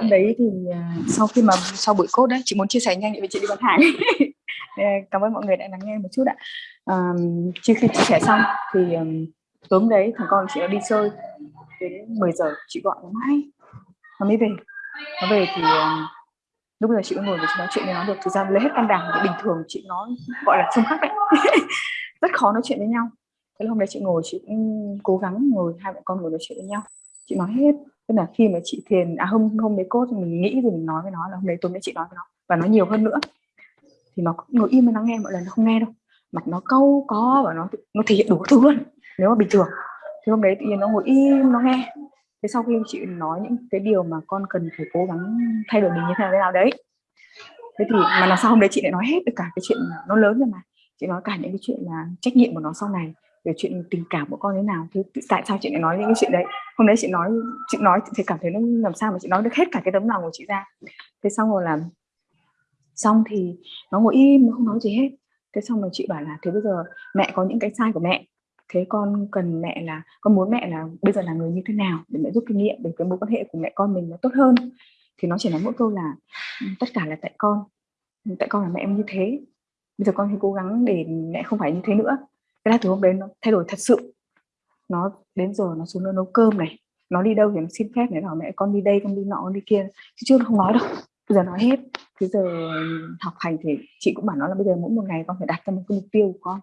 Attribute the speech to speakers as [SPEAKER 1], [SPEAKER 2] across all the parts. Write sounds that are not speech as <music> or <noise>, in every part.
[SPEAKER 1] Hôm đấy thì, à, sau khi mà sau buổi cốt đấy, chị muốn chia sẻ nhanh tại chị đi bán hàng. <laughs> Cảm ơn mọi người đã lắng nghe một chút ạ. à, trước khi chia sẻ xong thì, tối hôm đấy thằng con chị nó đi chơi đến 10:00 chị gọi nó mãi nó mới về. Nó về thì, lúc bây giờ chị mới ngồi với chị nói chuyện với nó được, thực ra lấy hết can đảm thì bình thường chị nó, gọi là, trông khắc đấy, <laughs> rất khó nói chuyện với nhau. Thế là hôm đấy chị ngồi chị cũng cố gắng ngồi hai mẹ con ngồi nói chuyện với nhau. Chị nói hết, tức là khi mà chị thiền à, hôm hôm đấy cốt mình nghĩ rồi mình nói với nó là hôm đấy tối nay chị nói với nó và nói nhiều hơn nữa. Thì nó ngồi im mà nó nghe, mọi lần nó không nghe đâu, mặt nó câu có và nó nó thể hiện đủ thứ luôn, nếu mà bình thường. Thì hôm đấy tự nhiên nó ngồi im nó nghe. Thế sau khi chị nói những cái điều mà con cần phải cố gắng thay đổi mình như thế nào, thế nào đấy. Thế thì mà là sao hôm đấy chị lại nói hết được cả cái chuyện nó lớn rồi mà. Chị nói cả những cái chuyện là trách nhiệm của nó sau này, về chuyện tình cảm của con thế nào, thế tại sao chị lại nói những cái chuyện đấy. Hôm đấy chị nói chị nói chị thấy cảm thấy nó làm sao mà chị nói được hết cả cái tấm lòng của chị ra. Thế xong rồi là xong thì nó ngồi im, nó không nói gì hết. Thế xong rồi chị bảo là "Thế bây giờ mẹ có những cái sai của mẹ, thế con cần mẹ là con muốn mẹ là bây giờ là người như thế nào để mẹ giúp kinh nghiệm để cái mối quan hệ của mẹ con mình nó tốt hơn." Thì nó chỉ nói mỗi câu là ừ, tất cả là tại con, ừ, tại con là mẹ em như thế. Bây giờ con hãy cố gắng để mẹ không phải như thế nữa." Thế là từ hôm đấy nó thay đổi thật sự. Nó đến giờ nó xuống nó nấu cơm này, nó đi đâu thì nó xin phép này, bảo "Mẹ con đi đây, con đi nọ, con đi kia." Chứ chưa nó không nói đâu, bây giờ nói hết. bây giờ học hành thì chị cũng bảo nó là "Bây giờ mỗi một ngày con phải đặt ra một cái mục tiêu của con."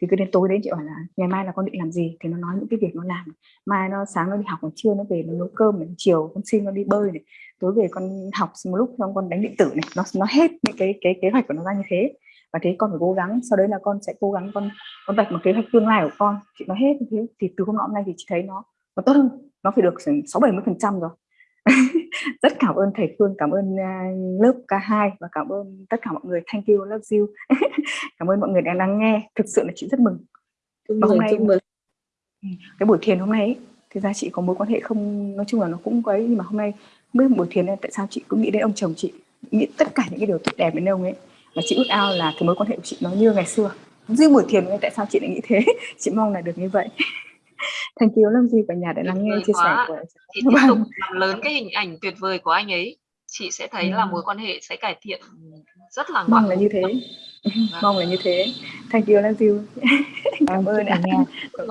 [SPEAKER 1] Thì cứ đến tối đến chị bảo là "Ngày mai là con định làm gì?" Thì nó nói những cái việc nó làm. Mai nó sáng nó đi học, còn trưa nó về nó nấu cơm này, chiều con xin nó đi bơi này, tối về con học một lúc xong con đánh điện tử này, nó nó hết những cái cái kế hoạch của nó ra như thế. Và thế con phải cố gắng, sau đấy là con sẽ cố gắng con con vạch một kế hoạch tương lai của con. Chị nói hết như thế, thì từ hôm nọ hôm nay thì chị thấy nó nó tốt hơn, nó phải được x 60-70% rồi. <laughs> Rất cảm ơn thầy Phương, cảm ơn, a, lớp K2 và cảm ơn tất cả mọi người. Thank you, love you. <laughs> Cảm ơn mọi người đã lắng nghe, thực sự là chị rất mừng.
[SPEAKER 2] Chúc
[SPEAKER 1] Và hôm nay
[SPEAKER 2] mừng.
[SPEAKER 1] ừm, cái buổi thiền hôm nay ấy, thực ra chị có mối quan hệ không nói chung là nó cũng ấy, nhưng mà hôm nay mới buổi thiền nên tại sao chị cứ nghĩ đến ông chồng chị, nghĩ tất cả những cái điều tốt đẹp đến ông ấy. Và chị ước ao là cái mối quan hệ của chị nó như ngày xưa. Riêng buổi thiền hôm nay tại sao chị lại nghĩ thế? <laughs> Chị mong là được như vậy. Thank you, love you cả nhà đã lắng nghe chia sẻ của
[SPEAKER 3] Thì tiếp tục
[SPEAKER 1] vâng.
[SPEAKER 3] làm lớn cái hình ảnh tuyệt vời của anh ấy. Chị sẽ thấy là
[SPEAKER 1] Ừm.
[SPEAKER 3] mối quan hệ sẽ cải thiện, rất là
[SPEAKER 1] Mong
[SPEAKER 3] ngoạn
[SPEAKER 1] là
[SPEAKER 3] mục
[SPEAKER 1] như thế.
[SPEAKER 3] Vâng.
[SPEAKER 1] Mong là như thế. Thank you, love you.
[SPEAKER 2] Vâng,
[SPEAKER 1] Cảm ơn
[SPEAKER 2] cả
[SPEAKER 1] ạ.
[SPEAKER 2] nhà. <laughs>